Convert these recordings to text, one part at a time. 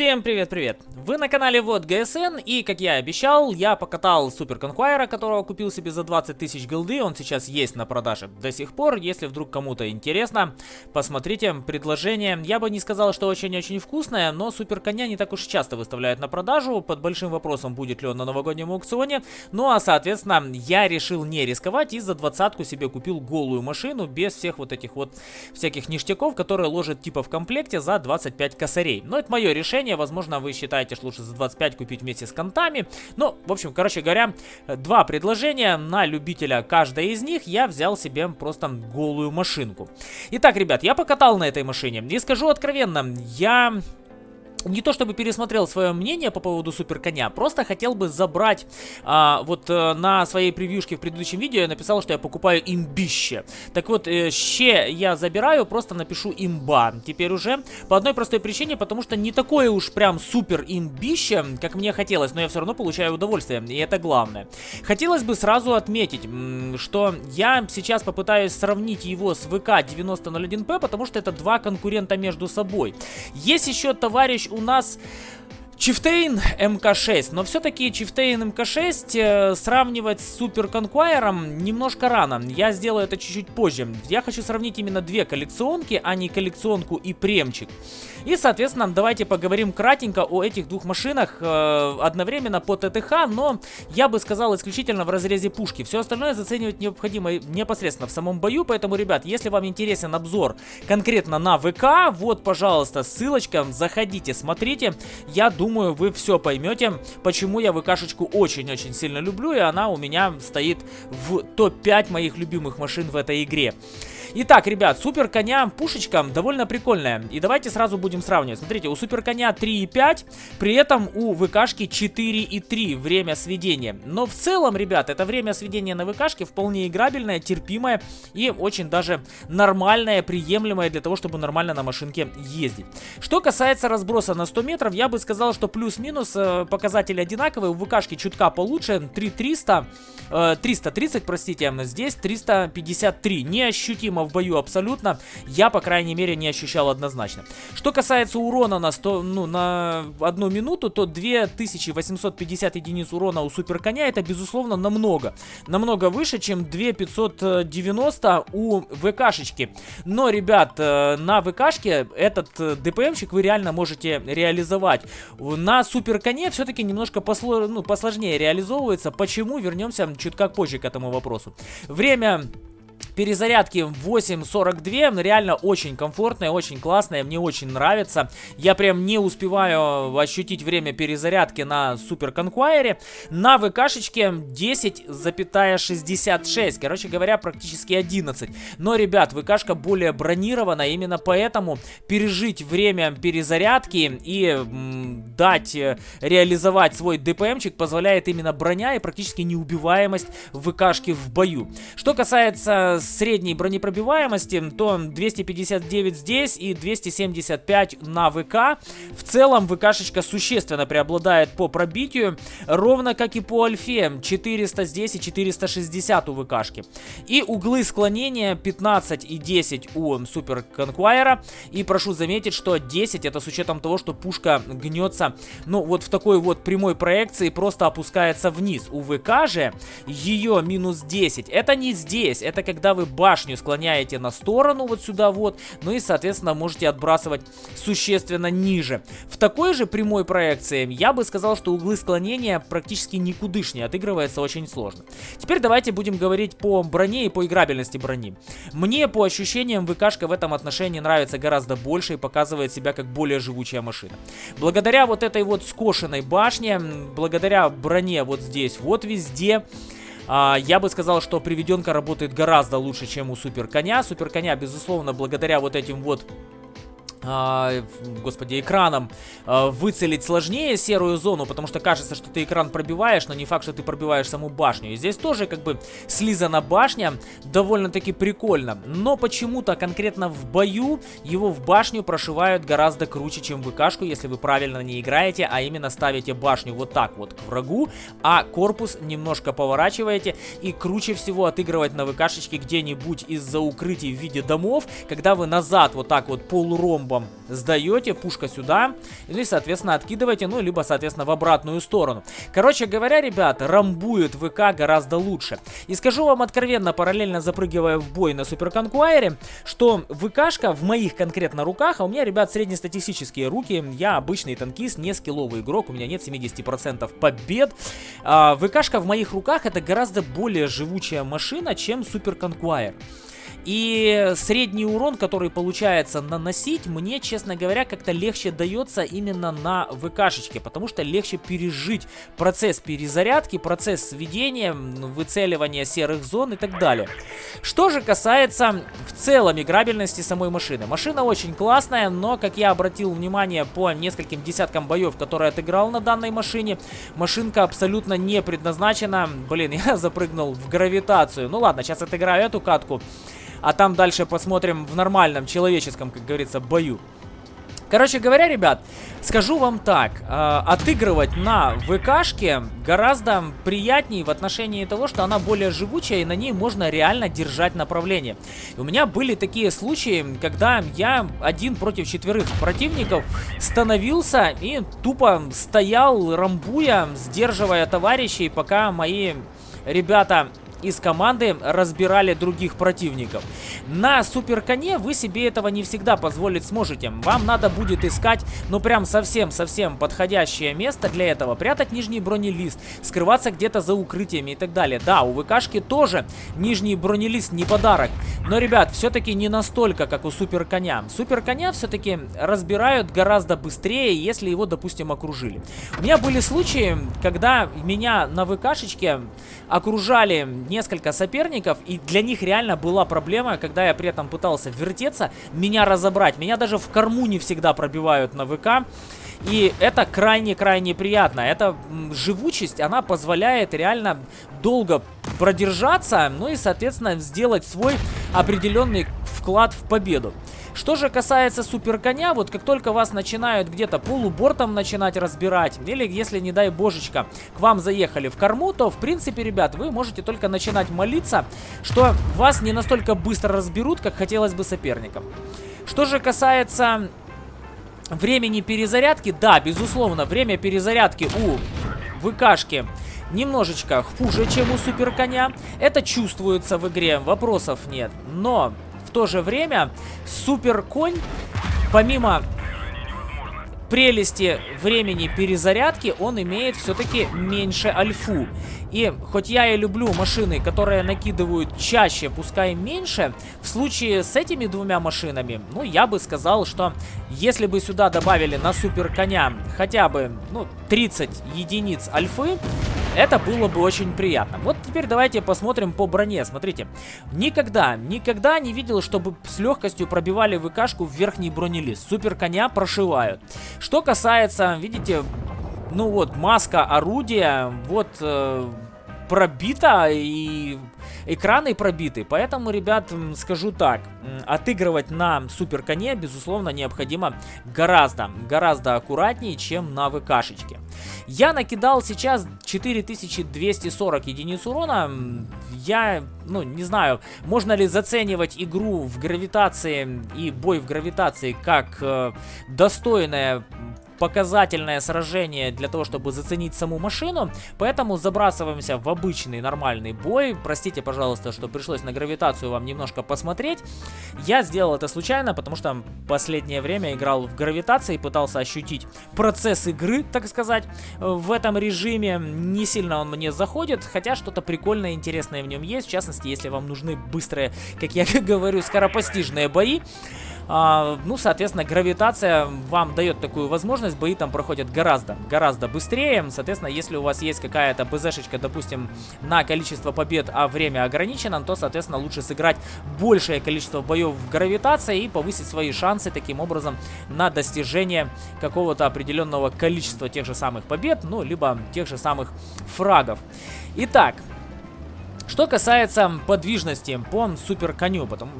Всем привет-привет! Вы на канале Вот ГСН, и, как я и обещал, я покатал Супер Конквайра, которого купил себе за 20 тысяч голды, он сейчас есть на продаже до сих пор, если вдруг кому-то интересно, посмотрите предложение. Я бы не сказал, что очень-очень вкусное, но Супер Коня не так уж часто выставляют на продажу, под большим вопросом, будет ли он на новогоднем аукционе, ну а, соответственно, я решил не рисковать и за двадцатку себе купил голую машину, без всех вот этих вот всяких ништяков, которые ложат типа в комплекте за 25 косарей. Но это мое решение решение. Возможно, вы считаете, что лучше за 25 купить вместе с контами. Ну, в общем, короче говоря, два предложения на любителя каждое из них. Я взял себе просто голую машинку. Итак, ребят, я покатал на этой машине. И скажу откровенно, я не то чтобы пересмотрел свое мнение по поводу супер коня, просто хотел бы забрать, а, вот э, на своей превьюшке в предыдущем видео я написал, что я покупаю имбище. Так вот, э, ще я забираю, просто напишу имба. Теперь уже по одной простой причине, потому что не такое уж прям супер имбище, как мне хотелось, но я все равно получаю удовольствие, и это главное. Хотелось бы сразу отметить, что я сейчас попытаюсь сравнить его с VK 9001P, потому что это два конкурента между собой. Есть еще товарищ у нас Chieftain Mk-6, но все-таки Chieftain Mk-6 э, сравнивать с Super Conqueror ом немножко рано. Я сделаю это чуть-чуть позже. Я хочу сравнить именно две коллекционки, а не коллекционку и премчик. И, соответственно, давайте поговорим кратенько о этих двух машинах э, одновременно по ТТХ, но я бы сказал исключительно в разрезе пушки. Все остальное заценивать необходимо непосредственно в самом бою, поэтому, ребят, если вам интересен обзор конкретно на ВК, вот, пожалуйста, ссылочка, заходите, смотрите. Я думаю, думаю, вы все поймете, почему я ВКшечку очень-очень сильно люблю, и она у меня стоит в топ-5 моих любимых машин в этой игре. Итак, ребят, супер коня пушечка довольно прикольная. И давайте сразу будем сравнивать. Смотрите, у супер коня 3,5, при этом у ВКшки 4,3 время сведения. Но в целом, ребят, это время сведения на ВКшке вполне играбельное, терпимое и очень даже нормальное, приемлемое для того, чтобы нормально на машинке ездить. Что касается разброса на 100 метров, я бы сказал, что плюс-минус э, показатели одинаковые. У ВКшки чутка получше, 3300, э, 330, простите, здесь 353. Неощутимо в бою абсолютно, я, по крайней мере, не ощущал однозначно. Что касается урона на, 100, ну, на одну минуту, то 2850 единиц урона у супер коня это, безусловно, намного. Намного выше, чем 2590 у ВКшечки. Но, ребят, э, на ВКшке этот э, ДПМчик вы реально можете реализовать. На супер коне все-таки немножко посло, ну, посложнее реализовывается. Почему? Вернемся чуть как позже к этому вопросу. Время перезарядки 8.42, реально очень комфортная, очень классная, мне очень нравится. Я прям не успеваю ощутить время перезарядки на Супер Конквайре. На ВКшечке 10,66, короче говоря, практически 11. Но, ребят, ВКшка более бронирована, именно поэтому пережить время перезарядки и дать э, реализовать свой ДПМчик позволяет именно броня и практически неубиваемость ВКшки в бою. Что касается средней бронепробиваемости, то 259 здесь и 275 на ВК. В целом ВКшечка существенно преобладает по пробитию, ровно как и по альфе. 400 здесь и 460 у ВКшки. И углы склонения 15 и 10 у Супер Конквайера. И прошу заметить, что 10 это с учетом того, что пушка гнется, ну вот в такой вот прямой проекции просто опускается вниз. У ВК же ее минус 10. Это не здесь, это когда когда вы башню склоняете на сторону, вот сюда вот, ну и, соответственно, можете отбрасывать существенно ниже. В такой же прямой проекции я бы сказал, что углы склонения практически никудышнее, отыгрывается очень сложно. Теперь давайте будем говорить по броне и по играбельности брони. Мне по ощущениям ВКшка в этом отношении нравится гораздо больше и показывает себя как более живучая машина. Благодаря вот этой вот скошенной башне, благодаря броне вот здесь вот везде, а, я бы сказал, что приведенка работает гораздо лучше, чем у Супер Коня. Супер Коня, безусловно, благодаря вот этим вот э, господи, экраном э, выцелить сложнее серую зону, потому что кажется, что ты экран пробиваешь, но не факт, что ты пробиваешь саму башню. И здесь тоже как бы слизана башня, довольно-таки прикольно. Но почему-то конкретно в бою его в башню прошивают гораздо круче, чем в ВКшку, если вы правильно не играете, а именно ставите башню вот так вот к врагу, а корпус немножко поворачиваете. И круче всего отыгрывать на ВКшечке где-нибудь из-за укрытий в виде домов, когда вы назад вот так вот полуром бомбам сдаете, пушка сюда, или, соответственно, откидываете, ну, либо, соответственно, в обратную сторону. Короче говоря, ребят, рамбует ВК гораздо лучше. И скажу вам откровенно, параллельно запрыгивая в бой на Super Conqueror е, что ВКшка в моих конкретно руках, а у меня, ребят, среднестатистические руки, я обычный танкист, не скилловый игрок, у меня нет 70% побед. А, ВКшка в моих руках это гораздо более живучая машина, чем Super Conqueror. И средний урон, который получается наносить, мне, честно говоря, как-то легче дается именно на ВКшечке, потому что легче пережить процесс перезарядки, процесс сведения, выцеливания серых зон и так далее. Что же касается в целом играбельности самой машины. Машина очень классная, но, как я обратил внимание по нескольким десяткам боев, которые отыграл на данной машине, машинка абсолютно не предназначена. Блин, я запрыгнул в гравитацию. Ну ладно, сейчас отыграю эту катку. А там дальше посмотрим в нормальном человеческом, как говорится, бою. Короче говоря, ребят, скажу вам так, э, отыгрывать на ВКшке гораздо приятнее в отношении того, что она более живучая и на ней можно реально держать направление. У меня были такие случаи, когда я один против четверых противников становился и тупо стоял, рамбуя, сдерживая товарищей, пока мои ребята из команды разбирали других противников. На суперконе вы себе этого не всегда позволить сможете. Вам надо будет искать, ну прям совсем-совсем подходящее место для этого. Прятать нижний бронелист, скрываться где-то за укрытиями и так далее. Да, у ВКшки тоже нижний бронелист не подарок. Но, ребят, все-таки не настолько, как у суперконя. Суперконя все-таки разбирают гораздо быстрее, если его, допустим, окружили. У меня были случаи, когда меня на ВКшечке окружали несколько соперников, и для них реально была проблема, когда я при этом пытался вертеться, меня разобрать. Меня даже в корму не всегда пробивают на ВК. И это крайне-крайне приятно. Эта живучесть, она позволяет реально долго продержаться, ну и, соответственно, сделать свой определенный вклад в победу. Что же касается суперконя, вот как только вас начинают где-то полубортом начинать разбирать, или если, не дай божечка, к вам заехали в корму, то, в принципе, ребят, вы можете только начинать молиться, что вас не настолько быстро разберут, как хотелось бы соперникам. Что же касается времени перезарядки, да, безусловно, время перезарядки у ВКшки немножечко хуже, чем у суперконя. Это чувствуется в игре, вопросов нет. Но в то же время супер конь, помимо прелести времени перезарядки, он имеет все-таки меньше альфу. И хоть я и люблю машины, которые накидывают чаще, пускай меньше, в случае с этими двумя машинами, ну, я бы сказал, что если бы сюда добавили на супер коня хотя бы, ну, 30 единиц альфы, это было бы очень приятно. Вот теперь давайте посмотрим по броне. Смотрите, никогда, никогда не видел, чтобы с легкостью пробивали ВКшку в верхний бронелист. Супер коня прошивают. Что касается, видите, ну вот, маска орудия, вот... Э, пробита и экраны пробиты. Поэтому, ребят, скажу так, отыгрывать на супер коне, безусловно, необходимо гораздо, гораздо аккуратнее, чем на ВКшечке. Я накидал сейчас 4240 единиц урона. Я, ну, не знаю, можно ли заценивать игру в гравитации и бой в гравитации как э, достойное показательное сражение для того, чтобы заценить саму машину. Поэтому забрасываемся в обычный нормальный бой. Простите, пожалуйста, что пришлось на гравитацию вам немножко посмотреть. Я сделал это случайно, потому что последнее время играл в гравитации, пытался ощутить процесс игры, так сказать, в этом режиме. Не сильно он мне заходит, хотя что-то прикольное, интересное в нем есть. В частности, если вам нужны быстрые, как я говорю, скоропостижные бои. А, ну, соответственно, гравитация вам дает такую возможность, бои там проходят гораздо, гораздо быстрее. Соответственно, если у вас есть какая-то БЗшечка, допустим, на количество побед, а время ограничено, то, соответственно, лучше сыграть большее количество боев в гравитации и повысить свои шансы таким образом на достижение какого-то определенного количества тех же самых побед, ну, либо тех же самых фрагов. Итак, что касается подвижности по супер коню, потом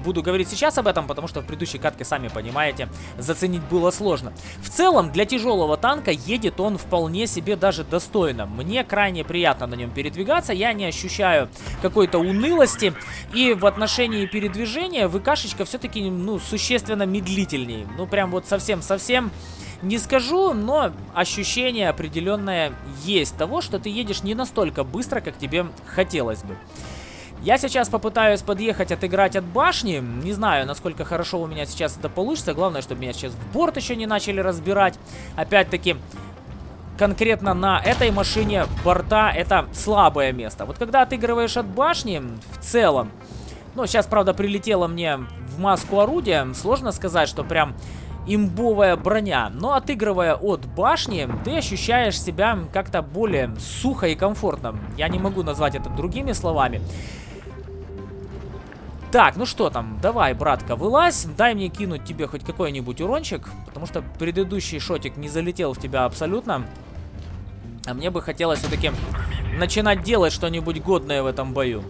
буду говорить сейчас об этом, потому что в предыдущей катке, сами понимаете, заценить было сложно. В целом, для тяжелого танка едет он вполне себе даже достойно. Мне крайне приятно на нем передвигаться, я не ощущаю какой-то унылости. И в отношении передвижения ВКшечка все-таки, ну, существенно медлительнее. Ну, прям вот совсем-совсем... Не скажу, но ощущение определенное есть того, что ты едешь не настолько быстро, как тебе хотелось бы. Я сейчас попытаюсь подъехать, отыграть от башни. Не знаю, насколько хорошо у меня сейчас это получится. Главное, чтобы меня сейчас в борт еще не начали разбирать. Опять-таки, конкретно на этой машине борта это слабое место. Вот когда отыгрываешь от башни, в целом, ну, сейчас, правда, прилетело мне в маску орудия, сложно сказать, что прям имбовая броня. Но отыгрывая от башни, ты ощущаешь себя как-то более сухо и комфортно. Я не могу назвать это другими словами. Так, ну что там, давай, братка, вылазь, дай мне кинуть тебе хоть какой-нибудь урончик, потому что предыдущий шотик не залетел в тебя абсолютно. А мне бы хотелось все-таки начинать делать что-нибудь годное в этом бою.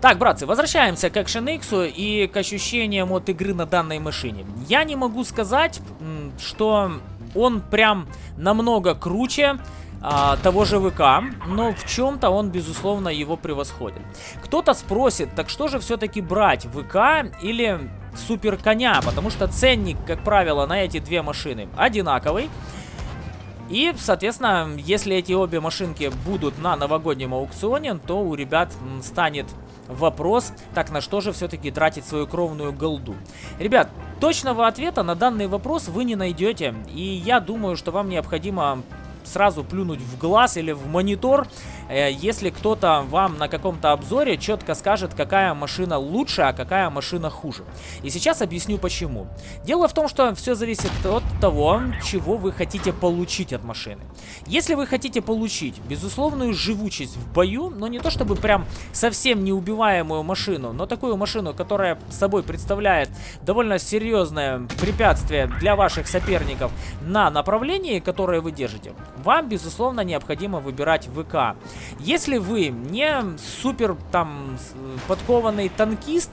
Так, братцы, возвращаемся к Action X и к ощущениям от игры на данной машине. Я не могу сказать, что он прям намного круче а, того же ВК, но в чем-то он, безусловно, его превосходит. Кто-то спросит, так что же все-таки брать, ВК или Супер Коня? Потому что ценник, как правило, на эти две машины одинаковый. И, соответственно, если эти обе машинки будут на новогоднем аукционе, то у ребят станет вопрос, так на что же все-таки тратить свою кровную голду? Ребят, точного ответа на данный вопрос вы не найдете, и я думаю, что вам необходимо сразу плюнуть в глаз или в монитор, э, если кто-то вам на каком-то обзоре четко скажет, какая машина лучше, а какая машина хуже. И сейчас объясню почему. Дело в том, что все зависит от того, чего вы хотите получить от машины. Если вы хотите получить безусловную живучесть в бою, но не то чтобы прям совсем неубиваемую машину, но такую машину, которая собой представляет довольно серьезное препятствие для ваших соперников на направлении, которое вы держите, вам, безусловно, необходимо выбирать ВК. Если вы не супер там подкованный танкист,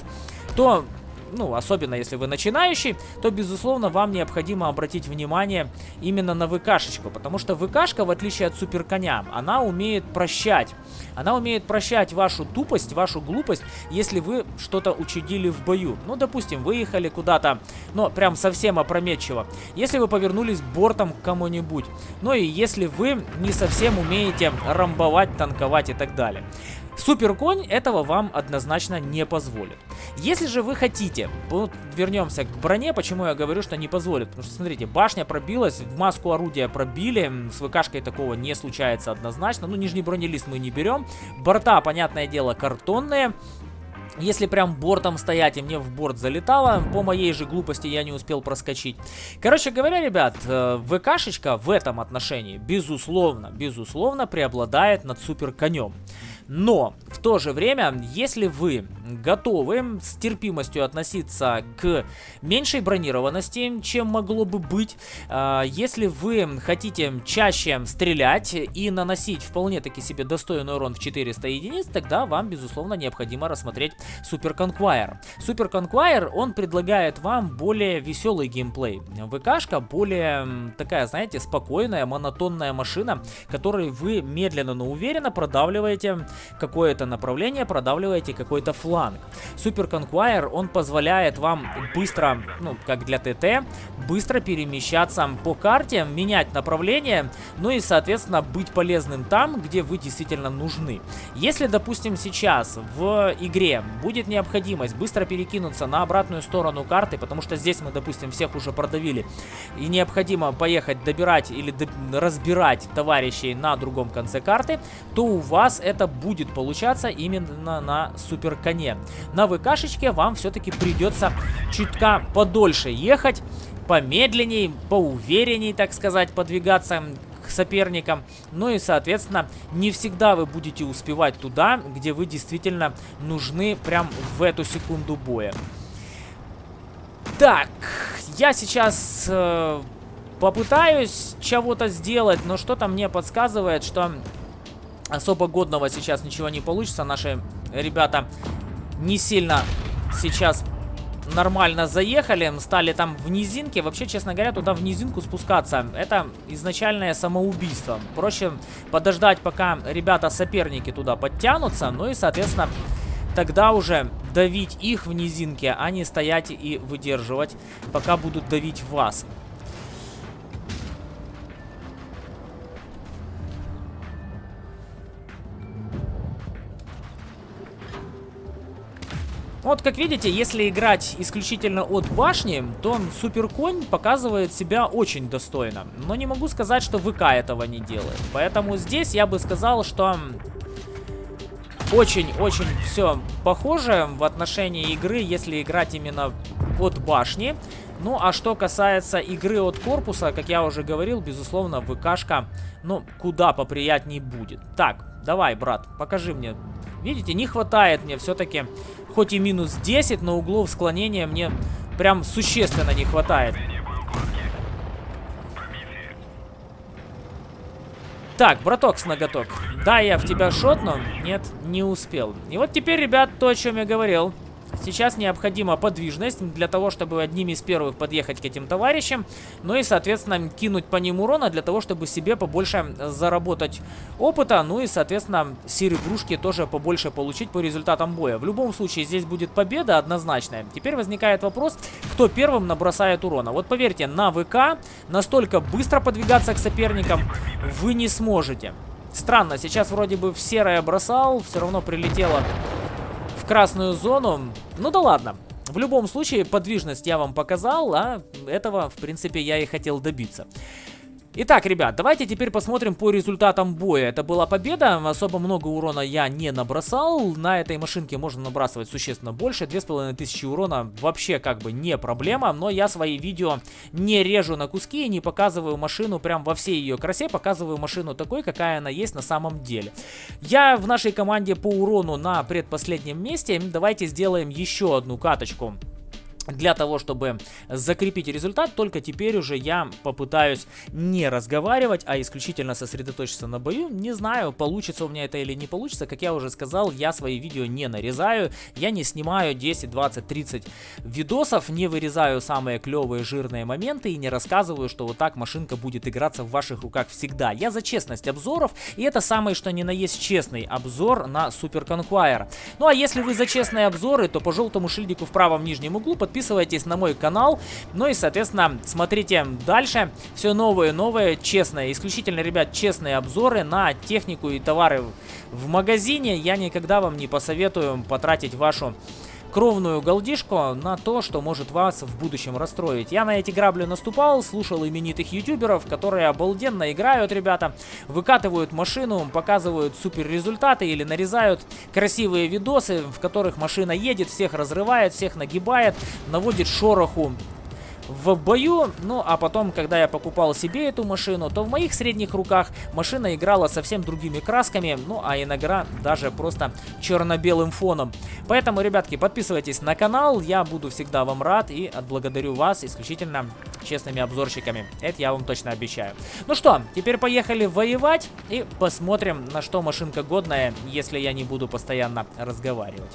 то ну, особенно если вы начинающий, то, безусловно, вам необходимо обратить внимание именно на ВКшечку, потому что ВКшка, в отличие от суперконя, она умеет прощать. Она умеет прощать вашу тупость, вашу глупость, если вы что-то учудили в бою. Ну, допустим, выехали куда-то, но прям совсем опрометчиво. Если вы повернулись бортом к кому-нибудь. Ну и если вы не совсем умеете рамбовать, танковать и так далее. Суперконь этого вам однозначно не позволит. Если же вы хотите, вот вернемся к броне, почему я говорю, что не позволит. Потому что, смотрите, башня пробилась, в маску орудия пробили, с ВКшкой такого не случается однозначно. Ну, нижний бронелист мы не берем. Борта, понятное дело, картонные. Если прям бортом стоять, и мне в борт залетало, по моей же глупости я не успел проскочить. Короче говоря, ребят, э, ВКшечка в этом отношении, безусловно, безусловно, преобладает над супер конем. Но то же время, если вы готовы с терпимостью относиться к меньшей бронированности, чем могло бы быть, э, если вы хотите чаще стрелять и наносить вполне таки себе достойный урон в 400 единиц, тогда вам, безусловно, необходимо рассмотреть Super Conquire. Super Conquire, он предлагает вам более веселый геймплей. ВКшка более такая, знаете, спокойная, монотонная машина, которой вы медленно, но уверенно продавливаете какое-то направление, продавливаете какой-то фланг. Super Conquire, он позволяет вам быстро, ну, как для ТТ, быстро перемещаться по карте, менять направление, ну и, соответственно, быть полезным там, где вы действительно нужны. Если, допустим, сейчас в игре будет необходимость быстро перекинуться на обратную сторону карты, потому что здесь мы, допустим, всех уже продавили, и необходимо поехать добирать или разбирать товарищей на другом конце карты, то у вас это будет получаться именно на супер коне. На ВКшечке вам все-таки придется чутка подольше ехать, помедленней, поуверенней, так сказать, подвигаться к соперникам. Ну и, соответственно, не всегда вы будете успевать туда, где вы действительно нужны прям в эту секунду боя. Так, я сейчас э, попытаюсь чего-то сделать, но что-то мне подсказывает, что особо годного сейчас ничего не получится. Наши ребята не сильно сейчас нормально заехали, стали там в низинке. Вообще, честно говоря, туда в низинку спускаться, это изначальное самоубийство. Проще подождать, пока ребята-соперники туда подтянутся, ну и, соответственно, тогда уже давить их в низинке, а не стоять и выдерживать, пока будут давить вас. Вот, как видите, если играть исключительно от башни, то Суперконь показывает себя очень достойно. Но не могу сказать, что ВК этого не делает. Поэтому здесь я бы сказал, что очень-очень все похоже в отношении игры, если играть именно от башни. Ну, а что касается игры от корпуса, как я уже говорил, безусловно, ВКшка, ну, куда поприятней будет. Так, давай, брат, покажи мне. Видите, не хватает мне все-таки Хоть и минус 10, но углов склонения мне прям существенно не хватает. Так, браток с ноготок. Да, я в тебя шотну. Нет, не успел. И вот теперь, ребят, то, о чем я говорил. Сейчас необходима подвижность для того, чтобы одними из первых подъехать к этим товарищам. Ну и, соответственно, кинуть по ним урона для того, чтобы себе побольше заработать опыта. Ну и, соответственно, сир-игрушки тоже побольше получить по результатам боя. В любом случае, здесь будет победа однозначная. Теперь возникает вопрос, кто первым набросает урона. Вот поверьте, на ВК настолько быстро подвигаться к соперникам вы не сможете. Странно, сейчас вроде бы в серое бросал, все равно прилетело в красную зону. Ну да ладно. В любом случае, подвижность я вам показал, а этого, в принципе, я и хотел добиться. Итак, ребят, давайте теперь посмотрим по результатам боя. Это была победа, особо много урона я не набросал. На этой машинке можно набрасывать существенно больше. 2500 урона вообще как бы не проблема, но я свои видео не режу на куски и не показываю машину прям во всей ее красе. Показываю машину такой, какая она есть на самом деле. Я в нашей команде по урону на предпоследнем месте. Давайте сделаем еще одну каточку для того, чтобы закрепить результат, только теперь уже я попытаюсь не разговаривать, а исключительно сосредоточиться на бою. Не знаю, получится у меня это или не получится. Как я уже сказал, я свои видео не нарезаю. Я не снимаю 10, 20, 30 видосов, не вырезаю самые клевые жирные моменты и не рассказываю, что вот так машинка будет играться в ваших руках всегда. Я за честность обзоров, и это самый что ни на есть честный обзор на Super Conqueror. Ну а если вы за честные обзоры, то по желтому шильдику в правом нижнем углу под подписывайтесь на мой канал. Ну и, соответственно, смотрите дальше. Все новые, новые, честные, исключительно, ребят, честные обзоры на технику и товары в магазине. Я никогда вам не посоветую потратить вашу кровную голдишку на то, что может вас в будущем расстроить. Я на эти грабли наступал, слушал именитых ютуберов, которые обалденно играют, ребята, выкатывают машину, показывают супер результаты или нарезают красивые видосы, в которых машина едет, всех разрывает, всех нагибает, наводит шороху в бою. Ну, а потом, когда я покупал себе эту машину, то в моих средних руках машина играла совсем другими красками, ну, а иногда даже просто черно-белым фоном. Поэтому, ребятки, подписывайтесь на канал, я буду всегда вам рад и отблагодарю вас исключительно честными обзорщиками. Это я вам точно обещаю. Ну что, теперь поехали воевать и посмотрим, на что машинка годная, если я не буду постоянно разговаривать.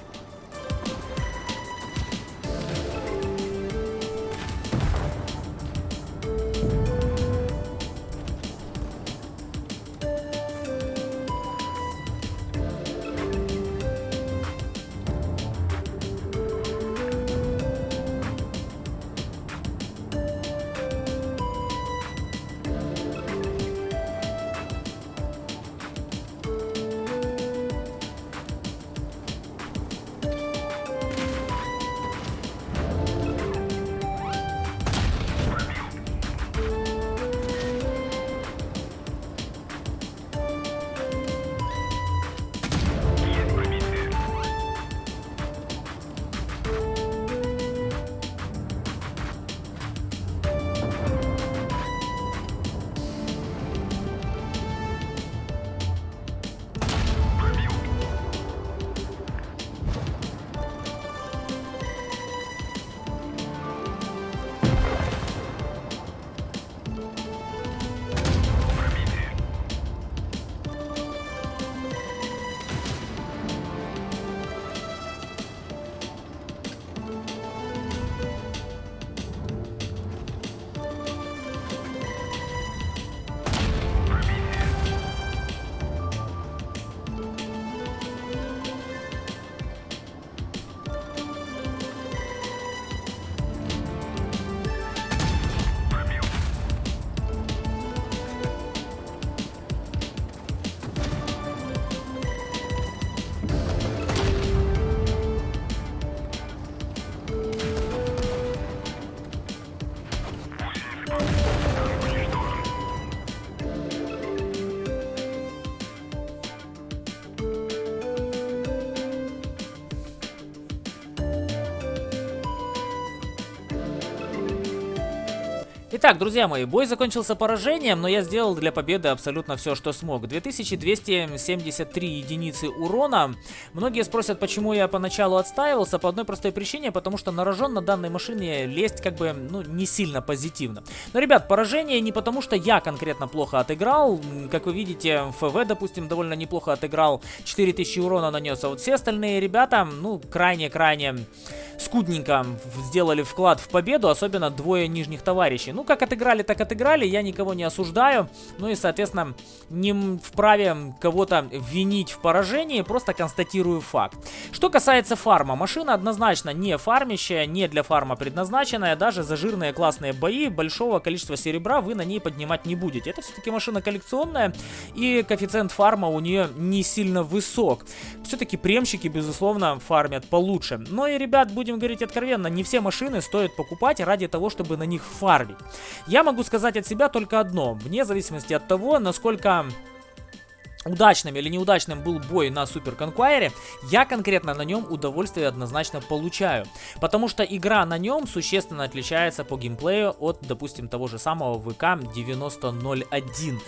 Итак, друзья мои, бой закончился поражением, но я сделал для победы абсолютно все, что смог. 2273 единицы урона. Многие спросят, почему я поначалу отстаивался. По одной простой причине, потому что на рожон на данной машине лезть как бы, ну, не сильно позитивно. Но, ребят, поражение не потому, что я конкретно плохо отыграл. Как вы видите, ФВ, допустим, довольно неплохо отыграл. 4000 урона нанес. А вот все остальные ребята, ну, крайне-крайне скудненько сделали вклад в победу, особенно двое нижних товарищей. Ну, как отыграли, так отыграли, я никого не осуждаю. Ну и, соответственно, не вправе кого-то винить в поражении, просто констатирую факт. Что касается фарма, машина однозначно не фармящая, не для фарма предназначенная, даже за жирные классные бои большого количества серебра вы на ней поднимать не будете. Это все-таки машина коллекционная, и коэффициент фарма у нее не сильно высок. Все-таки премщики, безусловно, фармят получше. Но и, ребят, будем говорить откровенно, не все машины стоит покупать ради того, чтобы на них фармить. Я могу сказать от себя только одно, вне зависимости от того, насколько удачным или неудачным был бой на Супер Конквайре, я конкретно на нем удовольствие однозначно получаю. Потому что игра на нем существенно отличается по геймплею от, допустим, того же самого ВК 9001.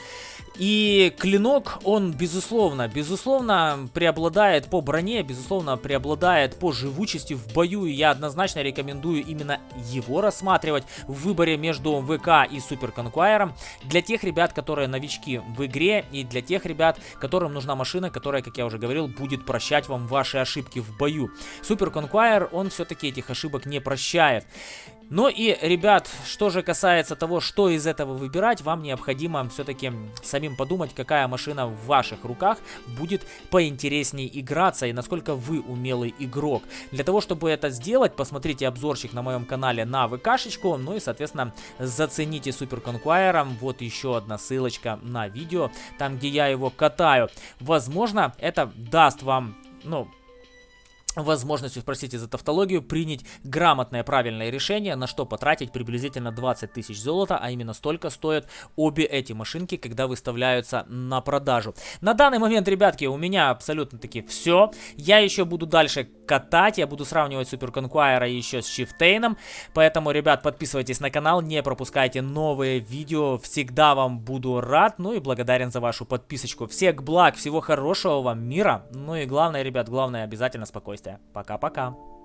И клинок, он, безусловно, безусловно преобладает по броне, безусловно преобладает по живучести в бою. И я однозначно рекомендую именно его рассматривать в выборе между ВК и Супер Конквайером. Для тех ребят, которые новички в игре и для тех ребят, которым нужна машина, которая, как я уже говорил, будет прощать вам ваши ошибки в бою. Супер Конквайер, он все-таки этих ошибок не прощает. Ну и, ребят, что же касается того, что из этого выбирать, вам необходимо все-таки самим подумать, какая машина в ваших руках будет поинтереснее играться и насколько вы умелый игрок. Для того, чтобы это сделать, посмотрите обзорчик на моем канале на ВКшечку, ну и, соответственно, зацените Супер Конквайером. Вот еще одна ссылочка на видео, там, где я его катаю. Возможно, это даст вам, ну, возможностью, простите за тавтологию, принять грамотное правильное решение, на что потратить приблизительно 20 тысяч золота, а именно столько стоят обе эти машинки, когда выставляются на продажу. На данный момент, ребятки, у меня абсолютно таки все. Я еще буду дальше катать, я буду сравнивать Супер Конквайра еще с Шифтейном, поэтому, ребят, подписывайтесь на канал, не пропускайте новые видео, всегда вам буду рад, ну и благодарен за вашу подписочку. Всех благ, всего хорошего вам мира, ну и главное, ребят, главное обязательно спокойствие. Пока-пока.